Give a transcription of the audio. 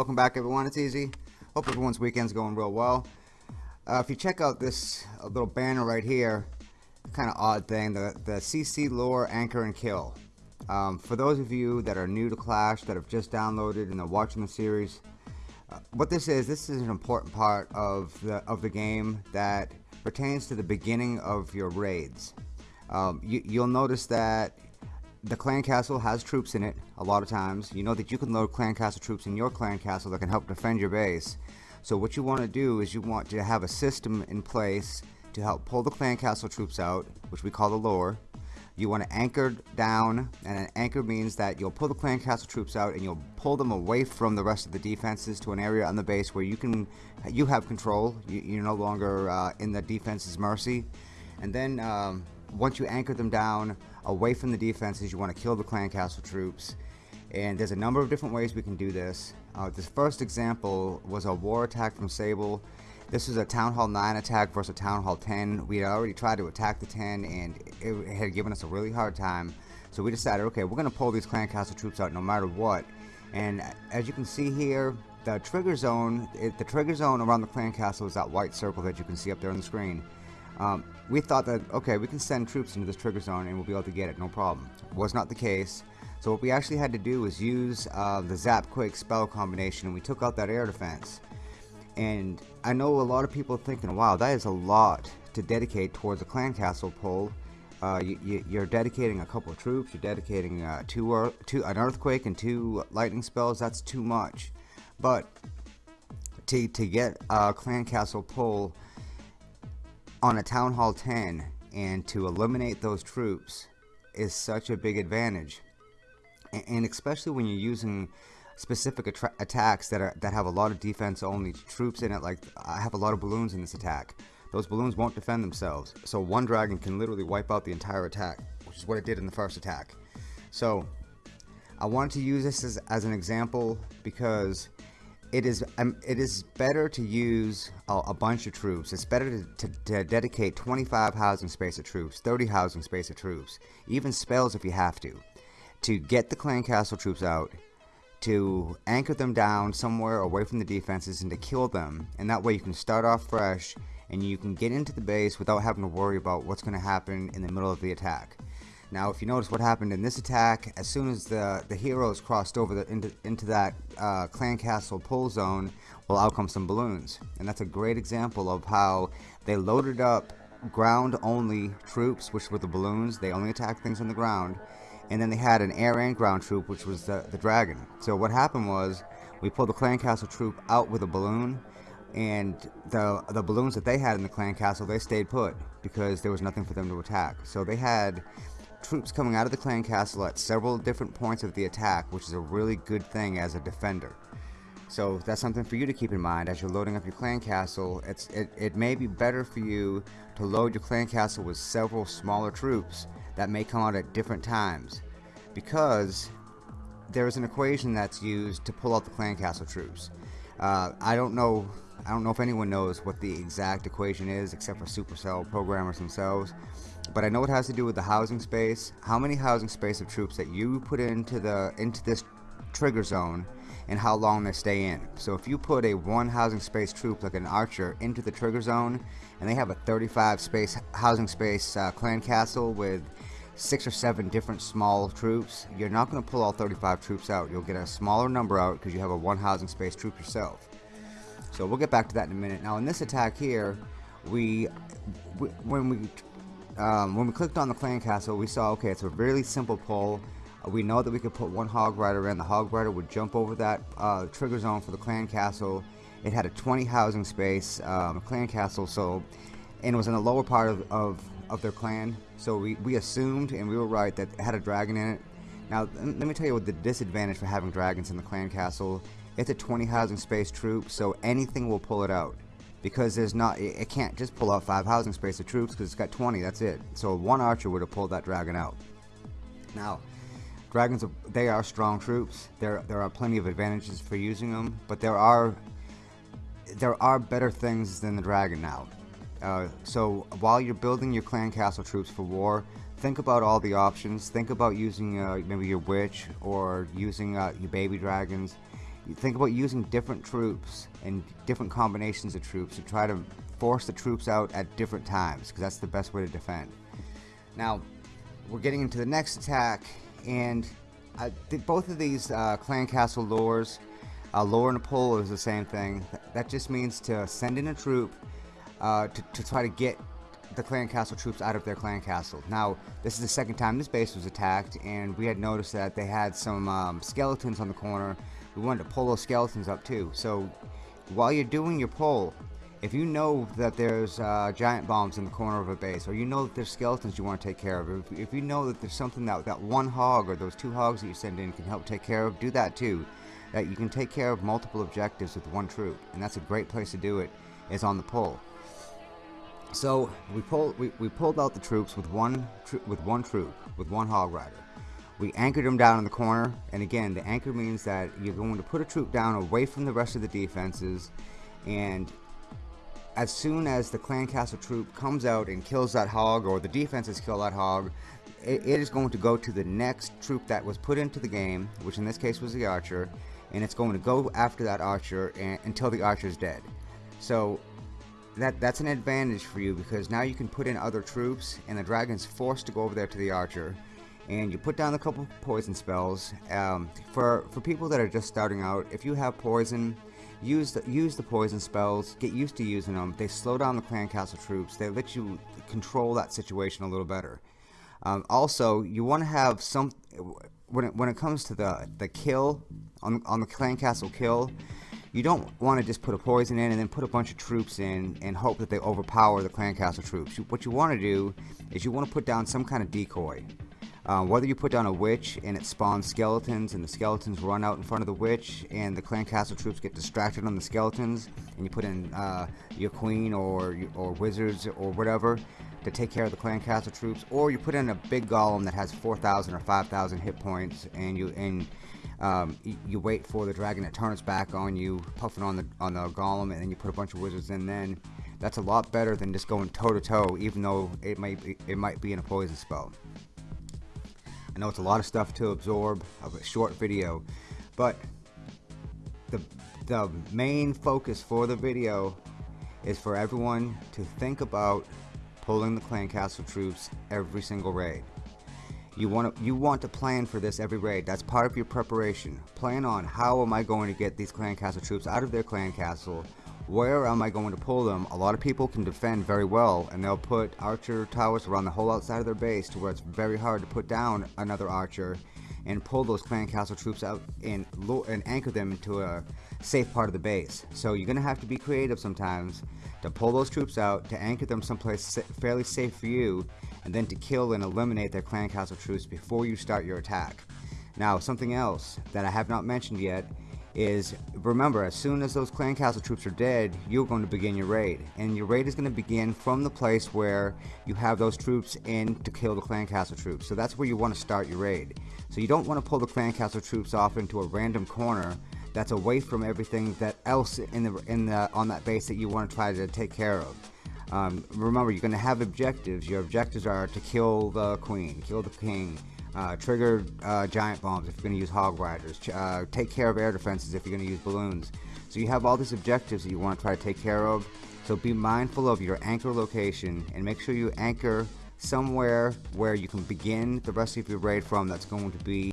welcome back everyone. It's easy. Hope everyone's weekend's going real well. Uh, if you check out this little banner right here, kind of odd thing, the, the CC Lure Anchor and Kill. Um, for those of you that are new to Clash, that have just downloaded and are watching the series, uh, what this is, this is an important part of the, of the game that pertains to the beginning of your raids. Um, you, you'll notice that the clan castle has troops in it a lot of times. You know that you can load clan castle troops in your clan castle that can help defend your base. So what you want to do is you want to have a system in place to help pull the clan castle troops out, which we call the lure. You want to anchor down, and an anchor means that you'll pull the clan castle troops out and you'll pull them away from the rest of the defenses to an area on the base where you can, you have control. You, are no longer uh, in the defense's mercy. And then um, once you anchor them down away from the defenses, you want to kill the clan castle troops. And there's a number of different ways we can do this. Uh, this first example was a war attack from Sable. This was a Town Hall 9 attack versus a Town Hall 10. We had already tried to attack the 10 and it had given us a really hard time. So we decided, okay, we're going to pull these clan castle troops out no matter what. And as you can see here, the trigger zone, it, the trigger zone around the clan castle is that white circle that you can see up there on the screen. Um, we thought that, okay, we can send troops into this trigger zone and we'll be able to get it, no problem. Was not the case. So what we actually had to do was use uh, the Zap Quake spell combination and we took out that air defense. And I know a lot of people thinking, wow, that is a lot to dedicate towards a clan castle pull. Uh, you, are dedicating a couple of troops, you're dedicating uh, two, two, an earthquake and two lightning spells, that's too much. But to, to get a clan castle pull on a Town Hall 10 and to eliminate those troops is such a big advantage. And especially when you're using specific attacks that are that have a lot of defense only troops in it like I have a lot of balloons in this attack. Those balloons won't defend themselves. So one dragon can literally wipe out the entire attack which is what it did in the first attack. So I wanted to use this as, as an example because it is um, it is better to use a, bunch of troops. It's better to, to, to, dedicate 25 housing space of troops, 30 housing space of troops, even spells if you have to, to get the clan castle troops out, to anchor them down somewhere away from the defenses and to kill them. And that way you can start off fresh and you can get into the base without having to worry about what's going to happen in the middle of the attack. Now, if you notice what happened in this attack, as soon as the, the heroes crossed over the, into, into that uh, clan castle pull zone, well, out come some balloons. And that's a great example of how they loaded up ground-only troops, which were the balloons. They only attacked things on the ground. And then they had an air and ground troop, which was the, the dragon. So what happened was, we pulled the clan castle troop out with a balloon, and the the balloons that they had in the clan castle they stayed put because there was nothing for them to attack so they had troops coming out of the clan castle at several different points of the attack, which is a really good thing as a defender. So that's something for you to keep in mind as you're loading up your clan castle. It's, it, it may be better for you to load your clan castle with several smaller troops that may come out at different times because there is an equation that's used to pull out the clan castle troops. Uh, I don't know I don't know if anyone knows what the exact equation is except for Supercell programmers themselves but I know it has to do with the housing space. How many housing space of troops that you put into the into this trigger zone and how long they stay in? So if you put a one housing space troop like an archer into the trigger zone and they have a 35 space housing space uh, clan castle with six or seven different small troops you're not going to pull all 35 troops out. You'll get a smaller number out because you have a one housing space troop yourself so we'll get back to that in a minute now in this attack here we, we when we um, when we clicked on the clan castle, we saw, okay, it's a really simple pull. Uh, we know that we could put one hog rider in. The hog rider would jump over that uh, trigger zone for the clan castle. It had a 20 housing space um, clan castle, so and it was in the lower part of, of, of their clan. So we, we assumed, and we were right, that it had a dragon in it. Now, let me tell you what the disadvantage for having dragons in the clan castle. It's a 20 housing space troop, so anything will pull it out. Because there's not it can't just pull out five housing space of troops because it's got 20 that's it. So one archer would have pulled that dragon out. Now dragons are, they are strong troops. There there are plenty of advantages for using them but there are there are better things than the dragon now. Uh, so while you're building your clan castle troops for war think about all the options think about using uh, maybe your witch or using uh, your baby dragons think about using different troops and different combinations of troops to try to force the troops out at different times because that's the best way to defend. Now, we're getting into the next attack, and I think both of these uh, clan castle lures, uh, lure and a pull is the same thing. That just means to send in a troop uh, to, to try to get the clan castle troops out of their clan castle. Now, this is the second time this base was attacked, and we had noticed that they had some um, skeletons on the corner. We wanted to pull those skeletons up too. So, while you're doing your pull, if you know that there's uh, giant bombs in the corner of a base, or you know that there's skeletons you want to take care of, if, if you know that there's something that that one hog or those two hogs that you send in can help take care of, do that too. That you can take care of multiple objectives with one troop, and that's a great place to do it. Is on the pull. So we pulled we, we pulled out the troops with one with one troop with one hog rider. We anchored them down in the corner, and again, the anchor means that you're going to put a troop down away from the rest of the defenses, and as soon as the clan castle troop comes out and kills that hog, or the defenses kill that hog, it, it is going to go to the next troop that was put into the game, which in this case was the archer, and it's going to go after that archer and, until the archer is dead. So that that's an advantage for you because now you can put in other troops and the dragon's forced to go over there to the archer. And you put down a couple poison spells. Um, for for people that are just starting out if you have poison use the, use the poison spells. Get used to using them. They slow down the clan castle troops. They let you control that situation a little better. Um, also you want to have some when it, when it comes to the the kill on, on the clan castle kill you don't want to just put a poison in and then put a bunch of troops in and hope that they overpower the clan castle troops. What you want to do is you want to put down some kind of decoy. Uh, whether you put down a witch and it spawns skeletons and the skeletons run out in front of the witch and the clan castle troops get distracted on the skeletons and you put in uh, your queen or or wizards or whatever to take care of the clan castle troops or you put in a big golem that has 4,000 or 5,000 hit points and you and um, you, you, wait for the dragon to turn its back on you, puffing on the on the golem, and then you put a bunch of wizards in. Then that's a lot better than just going toe to toe, even though it might be, it might be in a poison spell. I know it's a lot of stuff to absorb of a short video, but the the main focus for the video is for everyone to think about pulling the clan castle troops every single raid. You want to you want to plan for this every raid. That's part of your preparation. Plan on how am I going to get these clan castle troops out of their clan castle. Where am I going to pull them? A lot of people can defend very well and they'll put archer towers around the whole outside of their base to where it's very hard to put down another archer and pull those clan castle troops out and, and anchor them into a safe part of the base. So you're going to have to be creative sometimes to pull those troops out, to anchor them someplace fairly safe for you, and then to kill and eliminate their clan castle troops before you start your attack. Now, something else that I have not mentioned yet is remember as soon as those clan castle troops are dead you're going to begin your raid. And your raid is going to begin from the place where you have those troops in to kill the clan castle troops. So that's where you want to start your raid. So you don't want to pull the clan castle troops off into a random corner that's away from everything that else in the in the on that base that you want to try to take care of um, remember, you're going to have objectives. Your objectives are to kill the queen, kill the king, uh, trigger uh, giant bombs if you're going to use hog riders, uh, take care of air defenses if you're going to use balloons. So you have all these objectives that you want to try to take care of. So be mindful of your anchor location and make sure you anchor somewhere where you can begin the rest of your raid from that's going to be